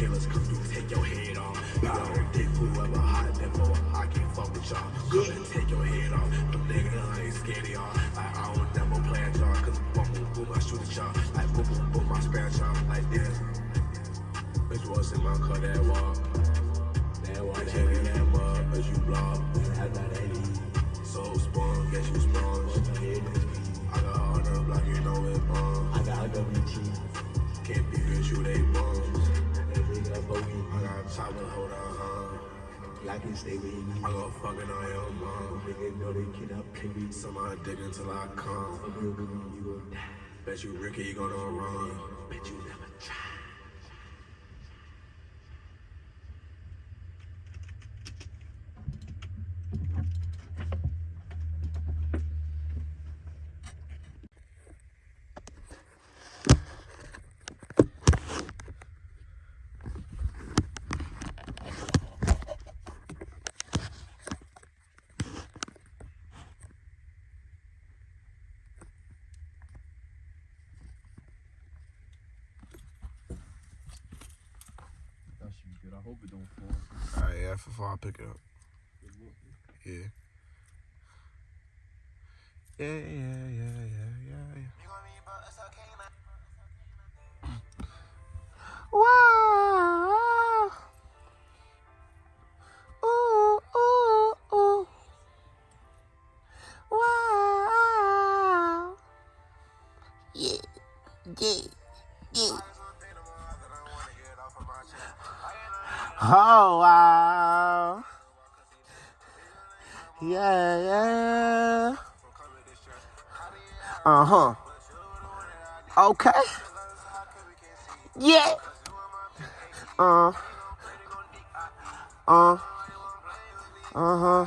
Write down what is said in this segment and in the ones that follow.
Killers, come through, take your head off. You don't dick whoever hot devil, I can't fuck with y'all. And take your head off. Them niggas ain't scared of y'all. Like I don't never play at y'all, cause boom, boom, boom, I shoot at y'all. Like boom, boom, boom, I spare y'all. Like this. Bitch, what's in my car, that walk? That walk, that in that mud, as you block. So spawn, guess you spawn. Can stay with me. I go fucking on mom. Niggas know they cannot play me. Somebody dig until I come. Bet you Ricky, you gonna run. Bet you never try. That should be good. I hope it don't fall. Alright, yeah, for I'll pick it up. Yeah. Yeah, yeah, yeah, yeah, yeah, yeah. Wow. Ooh, ooh, ooh. Wow. Yeah, yeah, yeah. Oh, wow. Yeah, yeah. Uh huh. Okay. Yeah. Uh. Uh. Uh huh.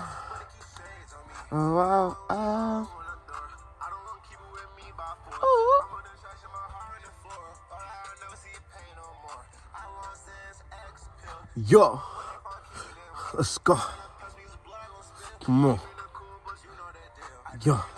Oh, wow. Oh. Yo, let's go. Come on. Yo.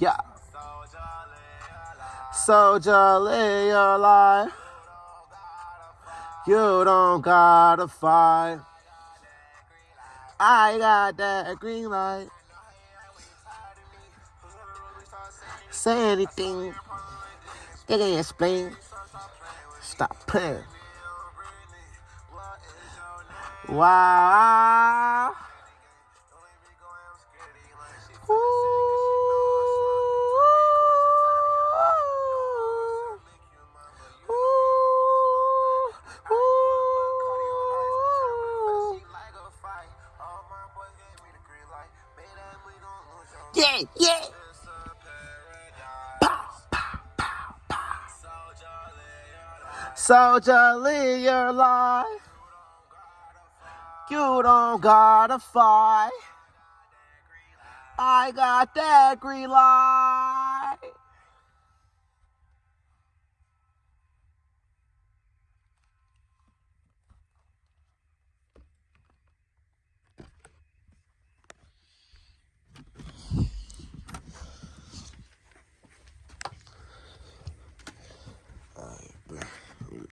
Yeah, yeah. Soldier, live your life. You don't gotta fight. I got that green light. Say anything. They can explain. Stop playing. Wow. Soldier, live your life. You don't gotta fight. I got that green light.